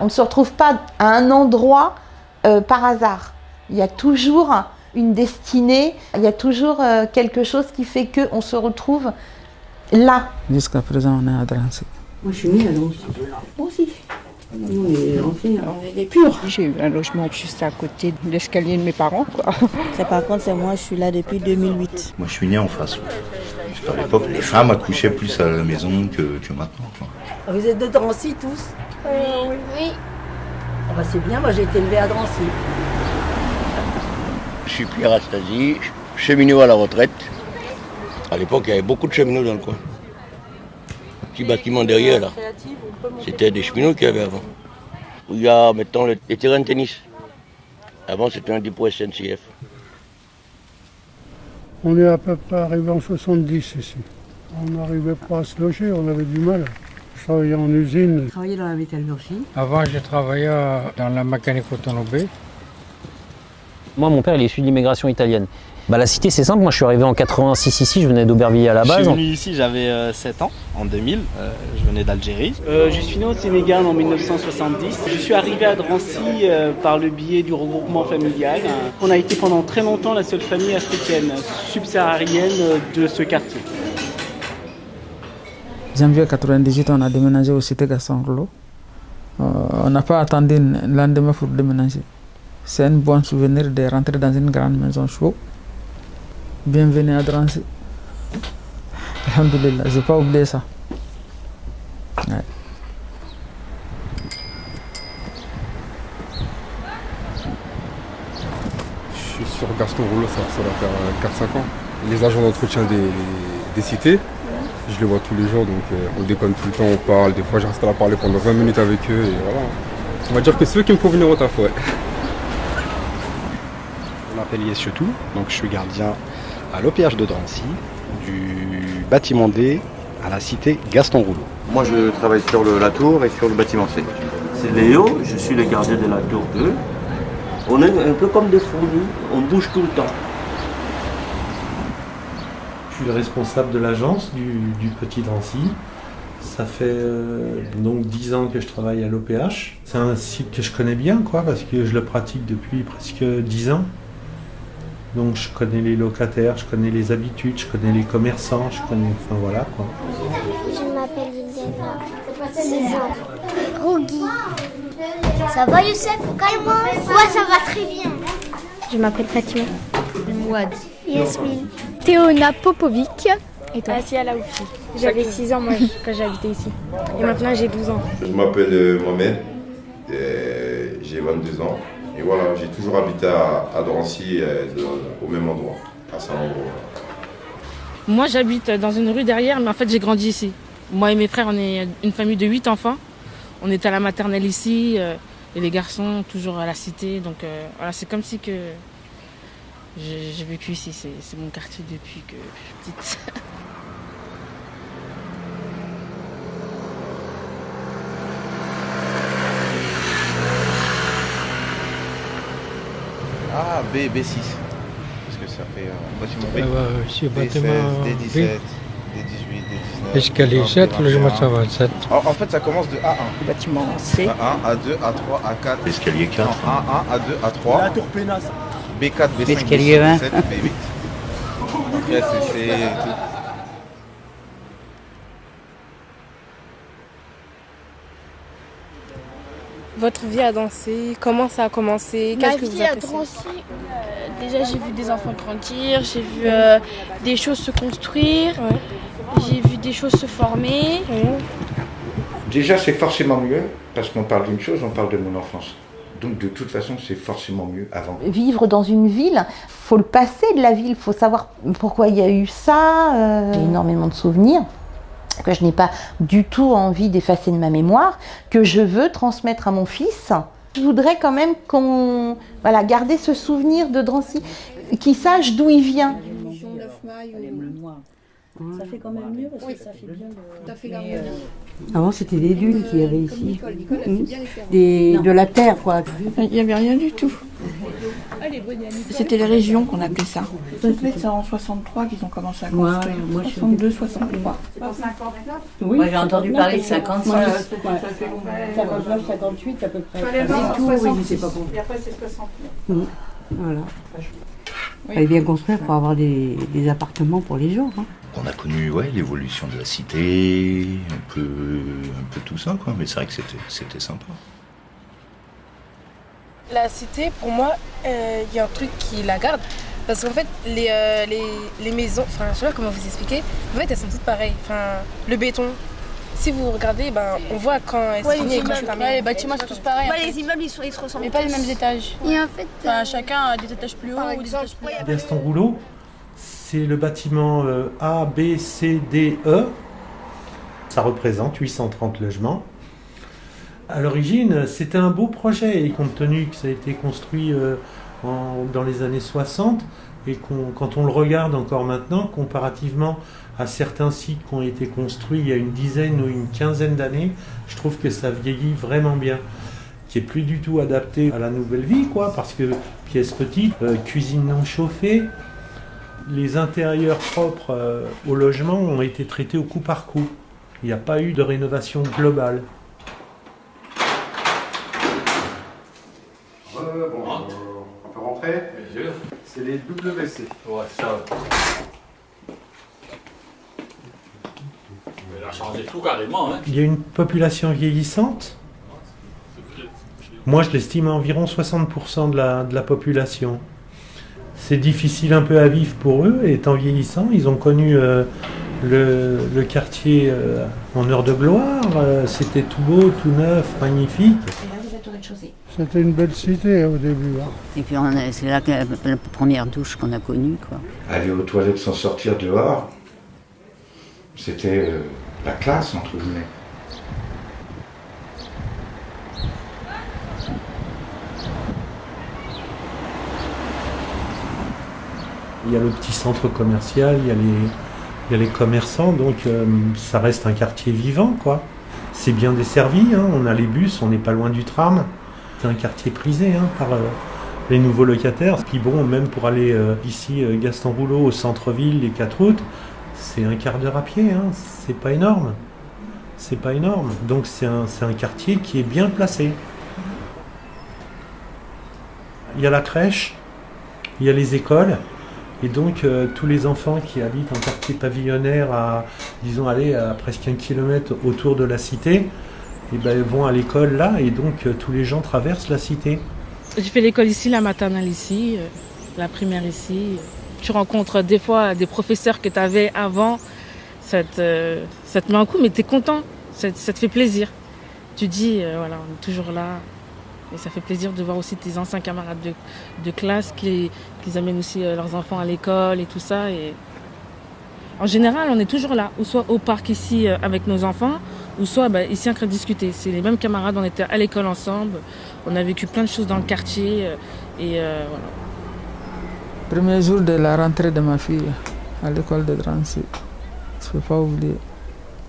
On ne se retrouve pas à un endroit euh, par hasard. Il y a toujours une destinée, il y a toujours euh, quelque chose qui fait qu'on se retrouve là. Jusqu'à présent, on est à Drancy. Moi, je suis née à Drancy. Moi aussi. Nous, on est Drancy, on est des purs. J'ai eu un logement juste à côté de l'escalier de mes parents. Quoi. Ça, par contre, c'est moi, je suis là depuis 2008. Moi, je suis né en face. À l'époque, les femmes accouchaient plus à la maison que, que maintenant. quoi. Vous êtes de Drancy tous? Oui. Oui. Ah bah, C'est bien, moi j'ai été élevée à Drancy. Je suis Pierre Astasi, cheminot à la retraite. À l'époque, il y avait beaucoup de cheminots dans le coin. Petit bâtiment derrière, là. C'était des cheminots qu'il y avait avant. Il y a maintenant le- les terrains de tennis. Avant, c'était un dépôt SNCF. On est à peu près arrivé en 70 ici. On n'arrivait pas à se loger, on avait du mal. Je travaillais en usine. J'ai travaillé dans la métallurgie. Avant, j'ai travaillé euh, dans la mécanique automobile. Moi, mon père, il est issu de l'immigration italienne. Bah, la cité, c'est simple. Moi, je suis arrivé en 86 ici. Je venais d'Aubervilliers à la Je base. suis venu ici, j'avais euh, 7 ans, en 2000. euh, je venais d'Algérie. Euh, je suis né au Sénégal en 1970. Je suis arrivé à Drancy euh, par le biais du regroupement familial. On a été pendant très longtemps la seule famille africaine subsaharienne euh, de ce quartier. Janvier 98, on a déménagé au cité. Euh, on n'a pas attendu le lendemain pour déménager. C'est un bon souvenir de rentrer dans une grande maison chaude. Bienvenue à Drancy. Alhamdulillah, je n'ai pas oublié ça. Ouais. Je suis sur Gaston Rouleau, ça, ça va faire euh, 4-5 ans. Les agents d'entretien des, des cités, je les vois tous les jours, donc euh, on déconne tout le temps, on parle. Des fois, je reste là à parler pendant 20 minutes avec eux, et voilà. On va dire que c'est eux qui me font venir au taf, ouais. Je m'appelle Yesyotou, donc je suis gardien à l'OPH de Drancy, du bâtiment D à la cité Gaston Rouleau. Moi, je travaille sur le- la tour et sur le bâtiment C. C'est Léo, je suis le gardien de la tour 2. On est un peu comme des fourmis, on bouge tout le temps. Je suis le responsable de l'agence du, du Petit Drancy. Ça fait euh, donc 10 ans que je travaille à l'OPH. C'est un site que je connais bien, quoi, parce que je le pratique depuis presque 10 ans. Donc je connais les locataires, je connais les habitudes, je connais les commerçants, je connais... Enfin voilà, quoi. Je m'appelle Yildeva. 6 ans. Rougui. Ça va Youssef Calme-moi. Ouais, ça va très bien. Je m'appelle Fatima. Mouad. Yasmine. Théona Popovic. Et toi? Asia Laoufi. J'avais 6 ans moi quand j'habitais ici. Et maintenant j'ai 12 ans. Je m'appelle euh, Mohamed, euh, j'ai 22 ans et voilà, j'ai toujours habité à, Drancy au même endroit, à Saint-André. Moi, j'habite dans une rue derrière, mais en fait, j'ai grandi ici. Moi et mes frères, on est une famille de 8 enfants. On est à la maternelle ici, euh, et les garçons toujours à la cité. Donc euh, voilà, c'est comme si que j'ai vécu ici. C'est mon quartier depuis que je suis petite. Ah, B, B6. Parce que ça fait euh, bâtiment B. Ah ouais, c'est D16, bâtiment B. D17, D18, D19. Escalier 7, logement ça va 7. En, fait, ça commence de A1. Bâtiment C. A1, A2, A3, A4. Escalier 4. A1, A2, A3. La tour pénasse. B4, B5, L'escalier B6, 20. B7, B8. Donc là, c'est- c'est tout. Votre vie à danser, comment ça a commencé Ma Qu'est-ce que vous vie à euh, déjà j'ai vu des enfants grandir, j'ai vu euh, des choses se construire, j'ai vu des choses se former. Déjà, c'est forcément mieux, parce qu'on parle d'une chose, on parle de mon enfance. Donc, de toute façon, c'est forcément mieux avant. Vivre dans une ville, faut le passer de la ville, faut savoir pourquoi il y a eu ça. euh, J'ai énormément de souvenirs que je n'ai pas du tout envie d'effacer de ma mémoire, que je veux transmettre à mon fils. Je voudrais quand même qu'on voilà, garder ce souvenir de Drancy, qu'il sache d'où il vient. Ça fait quand même mieux parce que ça fait bien le... Tout à fait euh, Avant, c'était des dunes qu'il y avait ici. Nicole, Nicole. Des, Non. de la terre, quoi. Il n'y avait rien du tout. C'était les régions qu'on appelait ça. C'est en 63 qu'ils ont commencé à Moi, construire. moi, suis- 62, 63. Oui. Moi, j'ai entendu parler de 56. Ouais, Ouais. 59, 58 à peu près. Voir tout, oui, je sais pas Et comment. après, c'est 69. Mm. Voilà. Fallait bien construire pour avoir des, des appartements pour les gens. hein. On a connu ouais, l'évolution de la cité, un peu, un peu tout ça, quoi. Mais c'est vrai que c'était, c'était sympa. La cité, pour moi, euh, il y a un truc qui la garde. Parce qu'en fait, les, euh, les, les maisons, enfin, je sais pas comment vous expliquer, en fait, elles sont toutes pareilles. Enfin, le béton, si vous regardez, ben, on voit quand Ouais, sont les finies et quand immeubles, c'est terminé. ouais, les bâtiments sont tous pareils. Ouais, les immeubles, ils, sont- ils se ressemblent Mais pas les mêmes étages. Et en fait, Enfin, euh, chacun a des étages plus hauts ou des étages plus bas. Gaston Rouleau, c'est le bâtiment euh, A, B, C, D, E. Ça représente 830 logements. À l'origine, c'était un beau projet et compte tenu que ça a été construit euh, dans les années 60 et quand on le regarde encore maintenant, comparativement à certains sites qui ont été construits il y a une dizaine ou une quinzaine d'années, je trouve que ça vieillit vraiment bien qui est plus du tout adapté à la nouvelle vie, quoi, parce que pièce petite, euh, cuisine non chauffée, les intérieurs propres euh, au logement ont été traités au coup par coup. Il n'y a pas eu de rénovation globale. On peut rentrer C'est les WC. Ouais, ça. Mais elle a changé tout carrément, hein. Il y a une population vieillissante. Moi, je l'estime à environ 60% de la, de la population. C'est difficile un peu à vivre pour eux, et étant vieillissants, ils ont connu euh, le, le quartier euh, en heure de gloire. euh, C'était tout beau, tout neuf, magnifique. Et là, vous êtes au rez-de-chaussée. C'était une belle cité au début. hein. Et puis c'est là que la, la première douche qu'on a connue. Quoi. Aller aux toilettes sans sortir dehors, c'était euh, la classe, entre guillemets. Il y a le petit centre commercial, il y a les, il y a les commerçants, donc euh, ça reste un quartier vivant, quoi. C'est bien desservi, hein, on a les bus, on n'est pas loin du tram. C'est un quartier prisé hein, par euh, les nouveaux locataires. Puis bon, même pour aller euh, ici, euh, Gaston Rouleau, au centre-ville, les quatre routes, c'est un quart d'heure à pied, hein, c'est pas énorme. C'est pas énorme. Donc c'est un, quartier qui est bien placé. Il y a la crèche, il y a les écoles, et donc euh, tous les enfants qui habitent en quartier pavillonnaire à, disons, aller à presque un kilomètre autour de la cité, et ben, vont à l'école là, et donc euh, tous les gens traversent la cité. J'ai fait l'école ici, la maternelle ici, euh, la primaire ici. Tu rencontres des fois des professeurs que tu avais avant, ça te, ça te met un coup, mais tu es content, ça, te fait plaisir. Tu dis, euh, voilà, on est toujours là. Et ça fait plaisir de voir aussi tes anciens camarades de, classe qui, qui amènent aussi euh, leurs enfants à l'école et tout ça. Et en général, on est toujours là, ou soit au parc ici euh, avec nos enfants, ou soit bah, ici en train de discuter. C'est les mêmes camarades, on était à l'école ensemble, on a vécu plein de choses dans le quartier. euh, et euh, voilà. Premier jour de la rentrée de ma fille à l'école de Drancy, je ne peux pas oublier.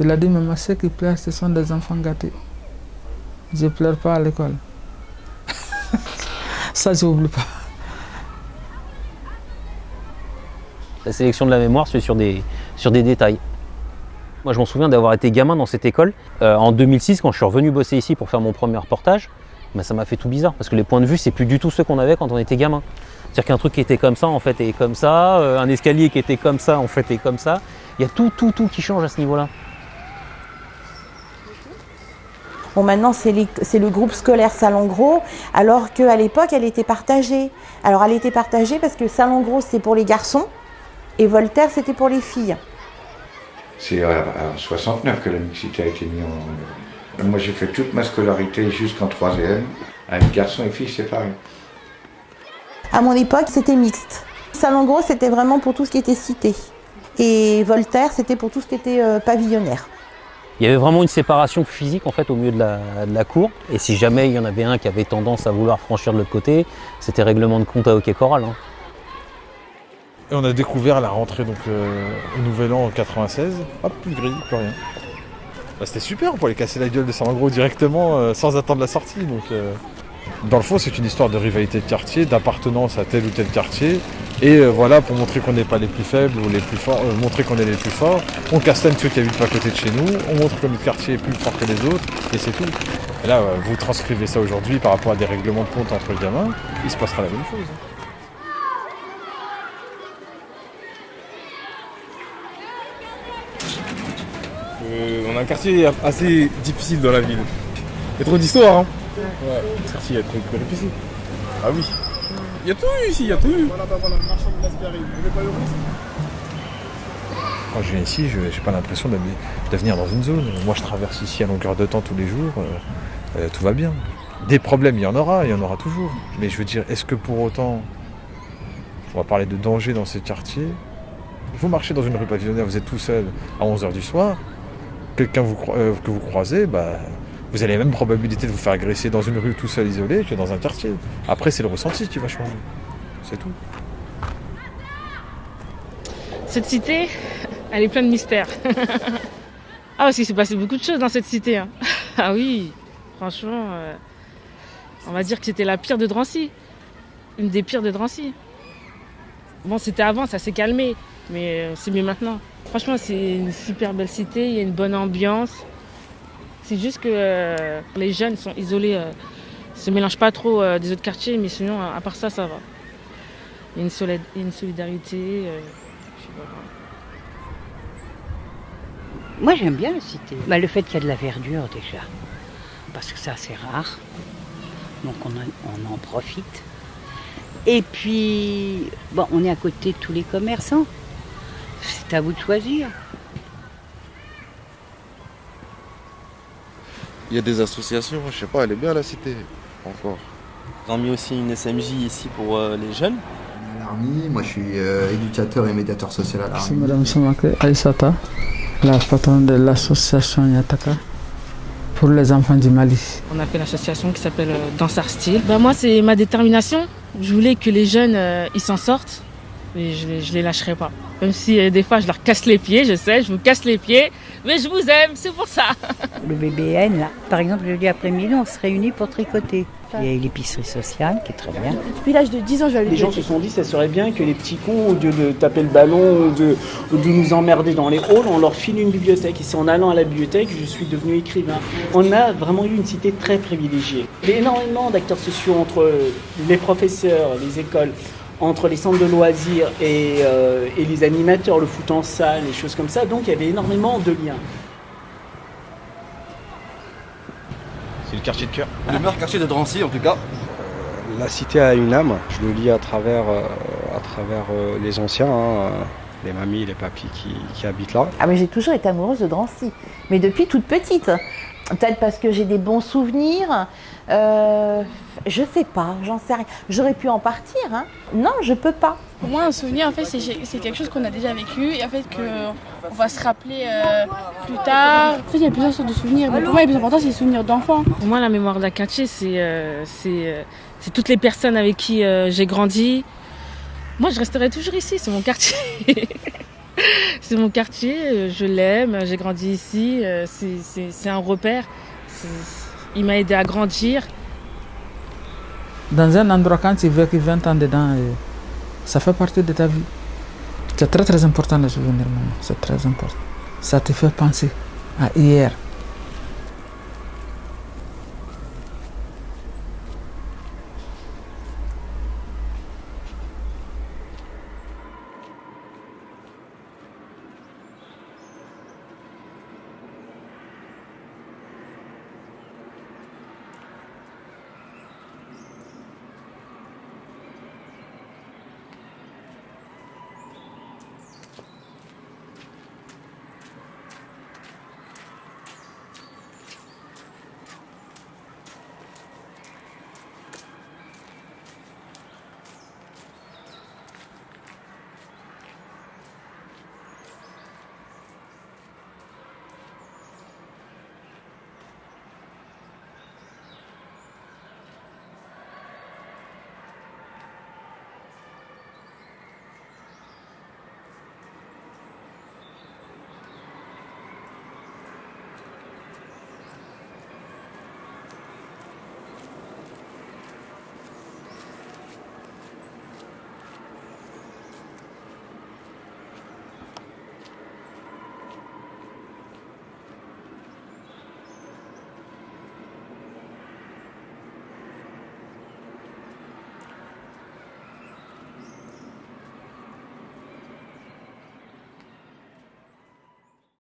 Il a dit, maman, ceux qui pleurent, ce sont des enfants gâtés. Je ne pleure pas à l'école. Ça, je n'oublie pas. La sélection de la mémoire, c'est sur des, sur des détails. Moi, je m'en souviens d'avoir été gamin dans cette école. Euh, en 2006, quand je suis revenu bosser ici pour faire mon premier reportage, ben, ça m'a fait tout bizarre parce que les points de vue, c'est plus du tout ceux qu'on avait quand on était gamin. C'est-à-dire qu'un truc qui était comme ça, en fait, est comme ça. euh, un escalier qui était comme ça, en fait, est comme ça. Il y a tout, tout, tout qui change à ce niveau-là. Bon, maintenant, c'est c'est le groupe scolaire Salon Gros, alors qu'à l'époque, elle était partagée. Alors, elle était partagée parce que Salon Gros, c'était pour les garçons et Voltaire, c'était pour les filles. C'est en 69 que la mixité a été mise en. Moi, j'ai fait toute ma scolarité jusqu'en troisième, avec garçons et filles séparés. À mon époque, c'était mixte. Salon Gros, c'était vraiment pour tout ce qui était cité. Et Voltaire, c'était pour tout ce qui était euh, pavillonnaire. Il y avait vraiment une séparation physique en fait au milieu de la, de la cour. Et si jamais il y en avait un qui avait tendance à vouloir franchir de l'autre côté, c'était règlement de compte à hockey choral. hein. Et on a découvert la rentrée donc, euh, au Nouvel An en 96. Hop, plus de grille, plus rien. Bah, C'était super, on pouvait casser la gueule de Salengro directement euh, sans attendre la sortie. Donc, euh, Dans le fond, c'est une histoire de rivalité de quartier, d'appartenance à tel ou tel quartier. Et voilà, pour montrer qu'on n'est pas les plus faibles ou les plus forts, montrer qu'on est les plus forts, on castagne ceux qui habitent pas à côté de chez nous, on montre que notre quartier est plus fort que les autres, et c'est tout. Et là, vous transcrivez ça aujourd'hui par rapport à des règlements de compte entre gamins, il se passera la même chose. Euh, on a un quartier assez difficile dans la ville. Il y a trop d'histoires, hein Ouais, le quartier est trop péripéties. Ah oui. Il y a tout eu ici, il y a tout eu. Quand je viens ici, je n'ai pas l'impression de, de venir dans une zone. Moi, je traverse ici à longueur de temps tous les jours. euh, euh, tout va bien. Des problèmes, il y en aura, il y en aura toujours. Mais je veux dire, est-ce que pour autant, on va parler de danger dans ces quartiers? Vous marchez dans une rue pavillonnaire, vous êtes tout seul à 11h du soir, quelqu'un euh, que vous croisez, bah, vous avez la même probabilité de vous faire agresser dans une rue tout seul isolé que dans un quartier. Après, c'est le ressenti qui va changer. C'est tout. Cette cité, elle est pleine de mystères. ah, parce qu'il s'est passé beaucoup de choses dans cette cité. hein. ah oui, franchement, euh, on va dire que c'était la pire de Drancy. Une des pires de Drancy. Bon, c'était avant, ça s'est calmé, mais euh, c'est mieux maintenant. Franchement, c'est une super belle cité, il y a une bonne ambiance. C'est juste que euh, les jeunes sont isolés, euh, se mélangent pas trop euh, des autres quartiers, mais sinon, à part ça, ça va. Il y a une, solidarité. euh. Moi, j'aime bien la cité. Bah, le fait qu'il y a de la verdure, déjà. Parce que c'est assez rare. Donc, on, en- profite. Et puis, on est à côté de tous les commerçants. C'est à vous de choisir. Il y a des associations, je sais pas, elle est bien la cité, encore. Ils ont mis aussi une SMJ ici pour euh, les jeunes. Moi je suis euh, éducateur et médiateur social à C'est l'ARMI. Madame Samake Aïsata, la patronne de l'association Yataka pour les enfants du Mali. On a fait l'association qui s'appelle euh, Dansar Style. Bah, moi, c'est ma détermination. Je voulais que les jeunes, euh, ils s'en sortent. Et je, les- je les lâcherai pas. Même si euh, des fois, je leur casse les pieds, je sais, je vous casse les pieds. Mais je vous aime, c'est pour ça. Le BBN, là, par exemple, le jeudi après-midi, on se réunit pour tricoter. Il y a l'épicerie sociale qui est très bien. Depuis l'âge de 10 ans, je vais à Les gens se sont dit ça serait bien que les petits cons, au lieu de taper le ballon ou de, de nous emmerder dans les halls, on leur file une bibliothèque. Et c'est en allant à la bibliothèque que je suis devenu écrivain. On a vraiment eu une cité très privilégiée. Il y a énormément d'acteurs sociaux entre les professeurs, les écoles, entre les centres de loisirs et, euh, et les animateurs, le foot en salle, les choses comme ça. Donc il y avait énormément de liens. C'est le quartier de cœur. Le meilleur quartier de Drancy en tout cas. La cité a une âme, je le lis à travers, euh, à travers euh, les anciens, hein, euh, les mamies, les papis qui, qui habitent là. Ah mais j'ai toujours été amoureuse de Drancy, mais depuis toute petite. Peut-être parce que j'ai des bons souvenirs. Euh, je sais pas, j'en sais rien. J'aurais pu en partir, hein. Non, je peux pas. Pour moi, un souvenir, en fait, c'est quelque chose qu'on a déjà vécu et en fait qu'on va se rappeler euh, plus tard. En fait, il y a plusieurs sortes de souvenirs, mais pour moi, le plus important, c'est les souvenirs d'enfants. Pour moi, la mémoire d'un quartier, c'est euh, c'est, euh, toutes les personnes avec qui euh, j'ai grandi. Moi, je resterai toujours ici, c'est mon quartier. c'est mon quartier, euh, je l'aime, j'ai grandi ici, euh, c'est- un repère. Il m'a aidé à grandir. Dans un endroit, quand tu vécu 20 ans dedans, euh, ça fait partie de ta vie. C'est très très important de souvenir, maman. C'est très important. Ça te fait penser à hier.